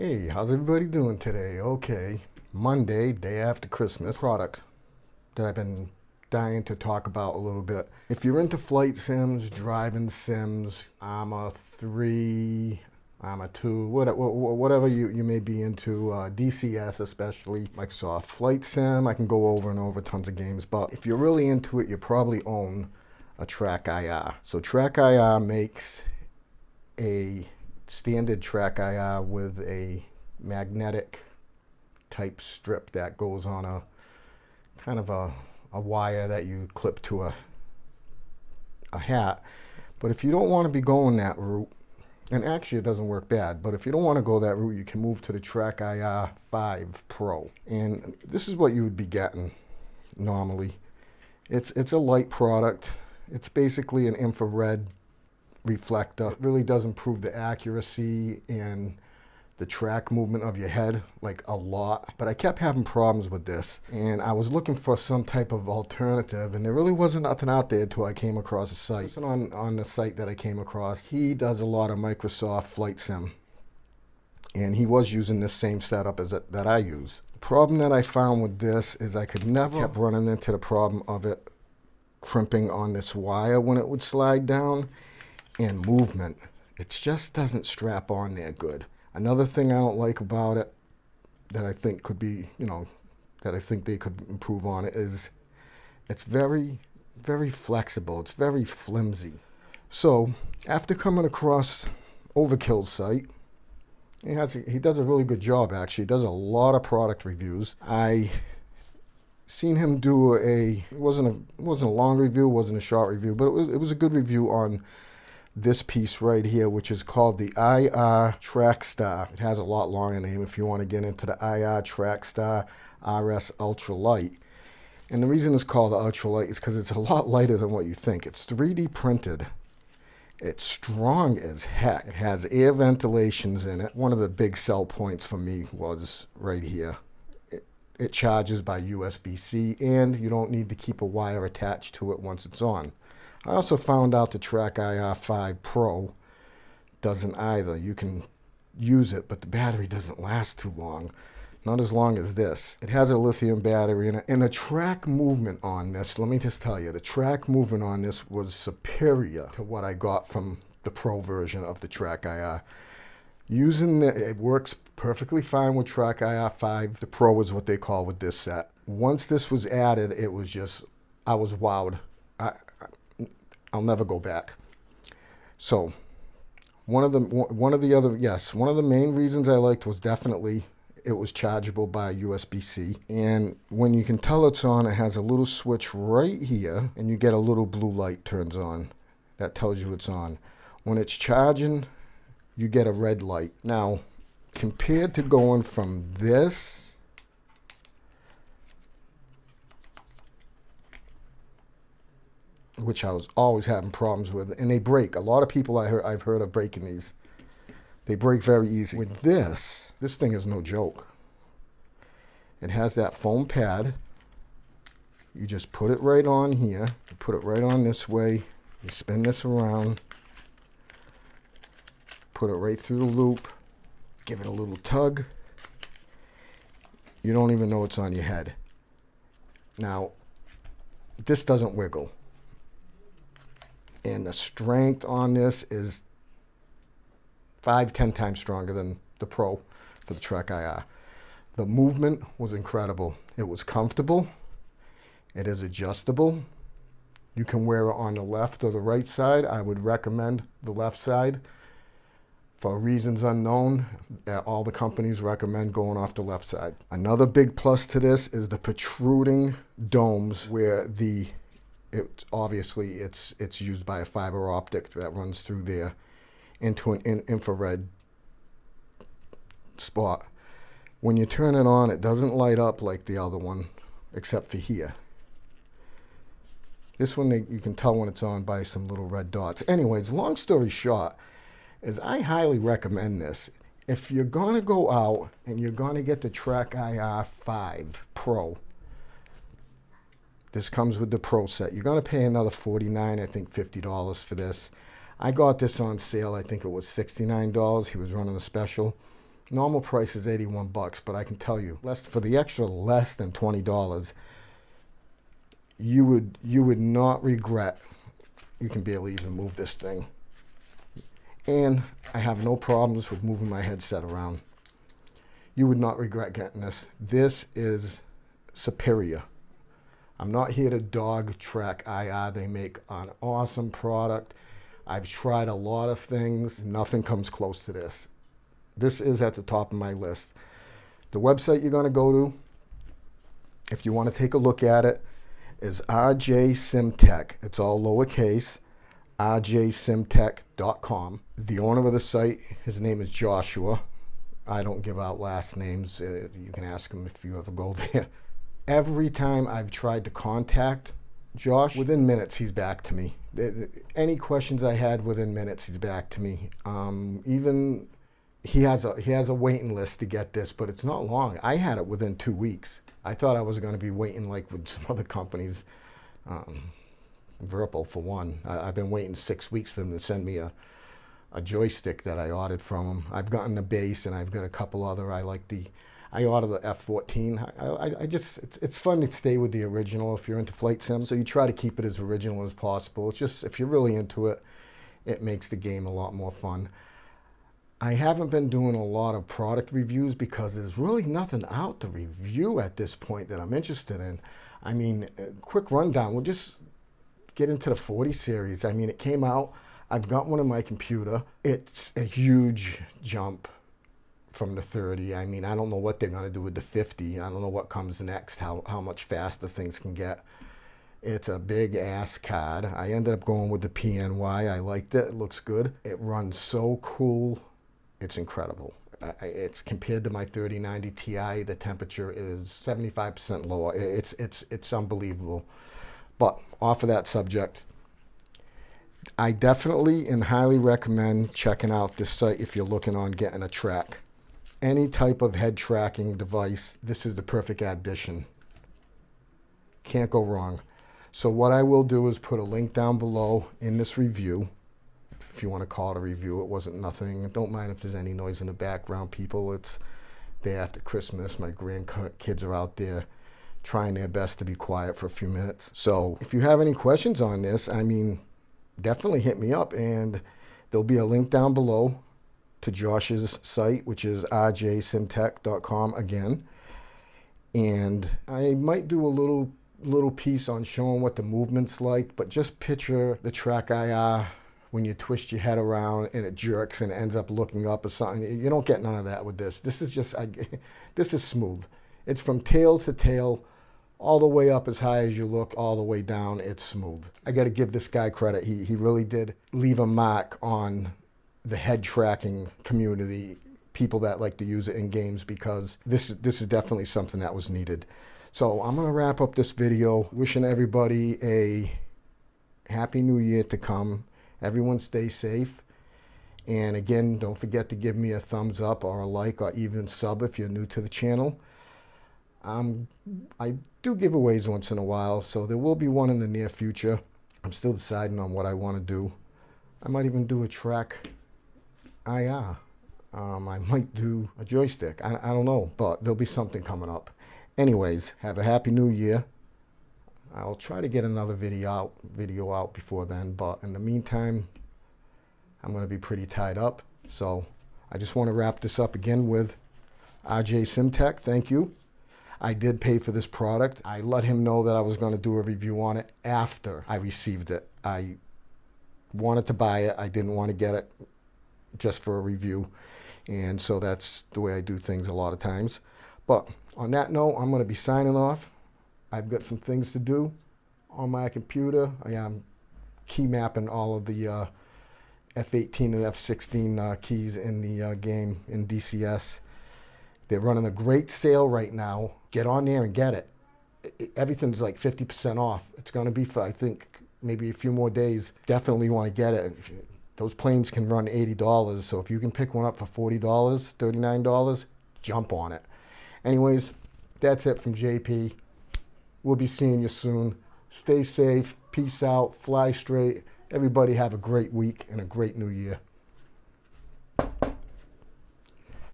Hey, how's everybody doing today? Okay, Monday, day after Christmas. Product that I've been dying to talk about a little bit. If you're into flight sims, driving sims, Arma 3, Arma 2, whatever you, you may be into, uh, DCS especially, Microsoft Flight Sim, I can go over and over tons of games, but if you're really into it, you probably own a Track IR. So Track IR makes a standard track IR with a magnetic type strip that goes on a kind of a, a wire that you clip to a, a hat. But if you don't want to be going that route, and actually it doesn't work bad, but if you don't want to go that route, you can move to the Track IR uh, 5 Pro. And this is what you would be getting normally. It's, it's a light product. It's basically an infrared reflector. It really does improve the accuracy and the track movement of your head like a lot. But I kept having problems with this and I was looking for some type of alternative and there really wasn't nothing out there until I came across a site. On on the site that I came across he does a lot of Microsoft Flight Sim and he was using this same setup as that I use. The problem that I found with this is I could never kept running into the problem of it crimping on this wire when it would slide down and movement. It just doesn't strap on there good. Another thing I don't like about it that I think could be, you know, that I think they could improve on it is it's very, very flexible. It's very flimsy. So after coming across Overkill's site, he, has he does a really good job actually. He does a lot of product reviews. I seen him do a it wasn't a wasn't a long review, wasn't a short review, but it was it was a good review on this piece right here, which is called the IR Trackstar. It has a lot longer name if you want to get into the IR Trackstar RS Ultralight. And the reason it's called the Ultralight is because it's a lot lighter than what you think. It's 3D printed. It's strong as heck. It has air ventilations in it. One of the big sell points for me was right here. It, it charges by USB-C and you don't need to keep a wire attached to it once it's on. I also found out the Track IR5 Pro doesn't either. You can use it, but the battery doesn't last too long. Not as long as this. It has a lithium battery in it. And the track movement on this, let me just tell you, the track movement on this was superior to what I got from the Pro version of the Track IR. Using it, it works perfectly fine with Track IR5. The Pro is what they call with this set. Once this was added, it was just, I was wowed. I, I'll never go back. So one of the one of the other yes one of the main reasons I liked was definitely it was chargeable by USB-C and when you can tell it's on it has a little switch right here and you get a little blue light turns on that tells you it's on. When it's charging you get a red light. Now compared to going from this which I was always having problems with, and they break. A lot of people I heard, I've heard of breaking these. They break very easy. With this, this thing is no joke. It has that foam pad. You just put it right on here. You put it right on this way. You spin this around. Put it right through the loop. Give it a little tug. You don't even know it's on your head. Now, this doesn't wiggle and the strength on this is five, ten times stronger than the Pro for the Track IR. The movement was incredible. It was comfortable. It is adjustable. You can wear it on the left or the right side. I would recommend the left side. For reasons unknown, uh, all the companies recommend going off the left side. Another big plus to this is the protruding domes where the it obviously it's it's used by a fiber optic that runs through there into an in infrared spot. When you turn it on, it doesn't light up like the other one, except for here. This one, you can tell when it's on by some little red dots. Anyways, long story short, is I highly recommend this. If you're going to go out and you're going to get the Track IR 5 Pro, this comes with the Pro set. You're going to pay another 49 I think $50 for this. I got this on sale. I think it was $69. He was running a special. Normal price is 81 bucks, but I can tell you, less for the extra less than $20, you would you would not regret. You can barely even move this thing. And I have no problems with moving my headset around. You would not regret getting this. This is superior. I'm not here to dog track IR. They make an awesome product. I've tried a lot of things. Nothing comes close to this. This is at the top of my list. The website you're going to go to, if you want to take a look at it, is RJ Simtech. It's all lowercase, rjsimtech.com. The owner of the site, his name is Joshua. I don't give out last names. Uh, you can ask him if you ever go there. Every time I've tried to contact Josh, within minutes he's back to me. Any questions I had within minutes he's back to me. Um, even he has a he has a waiting list to get this, but it's not long. I had it within two weeks. I thought I was going to be waiting like with some other companies. Um, Virpil for one. I, have been waiting six weeks for them to send me a, a joystick that I ordered from them. I've gotten a base and I've got a couple other. I like the, I ordered the F14. I, I, I, just, it's, it's fun to stay with the original if you're into flight sim. So you try to keep it as original as possible. It's just, if you're really into it, it makes the game a lot more fun. I haven't been doing a lot of product reviews because there's really nothing out to review at this point that I'm interested in. I mean, quick rundown. We'll just get into the 40 series. I mean, it came out. I've got one on my computer. It's a huge jump from the 30. I mean, I don't know what they're going to do with the 50. I don't know what comes next, how, how much faster things can get. It's a big ass card. I ended up going with the PNY. I liked it. It looks good. It runs so cool it's incredible. it's compared to my 3090 Ti, the temperature is 75% lower. It's, it's, it's unbelievable. But off of that subject, I definitely and highly recommend checking out this site if you're looking on getting a track. Any type of head tracking device, this is the perfect addition. Can't go wrong. So what I will do is put a link down below in this review if you want to call it a review. It wasn't nothing. Don't mind if there's any noise in the background, people. It's day after Christmas. My grandkids are out there trying their best to be quiet for a few minutes. So if you have any questions on this, I mean, definitely hit me up and there'll be a link down below to Josh's site, which is rjsimtech.com again. And I might do a little little piece on showing what the movement's like, but just picture the track IR when you twist your head around and it jerks and it ends up looking up or something. You don't get none of that with this. This is just, I, this is smooth. It's from tail to tail, all the way up as high as you look, all the way down, it's smooth. I got to give this guy credit. He, he really did leave a mark on the head tracking community, people that like to use it in games because this, this is definitely something that was needed. So I'm going to wrap up this video wishing everybody a happy new year to come. Everyone stay safe. And again, don't forget to give me a thumbs up or a like or even sub if you're new to the channel. Um, I do giveaways once in a while, so there will be one in the near future. I'm still deciding on what I want to do. I might even do a track IR. Um, I might do a joystick. I, I don't know, but there'll be something coming up. Anyways, have a happy new year. I'll try to get another video out, video out before then, but in the meantime, I'm going to be pretty tied up. So I just want to wrap this up again with RJ Simtech. Thank you. I did pay for this product. I let him know that I was going to do a review on it after I received it. I wanted to buy it. I didn't want to get it just for a review. And so that's the way I do things a lot of times. But on that note, I'm going to be signing off. I've got some things to do on my computer. I am key mapping all of the uh, F18 and F16 uh, keys in the uh, game in DCS. They're running a great sale right now. Get on there and get it. Everything's like 50% off. It's going to be for, I think, maybe a few more days. Definitely want to get it. Those planes can run $80, so if you can pick one up for $40, $39, jump on it. Anyways, that's it from JP. We'll be seeing you soon. Stay safe. Peace out. Fly straight. Everybody have a great week and a great new year.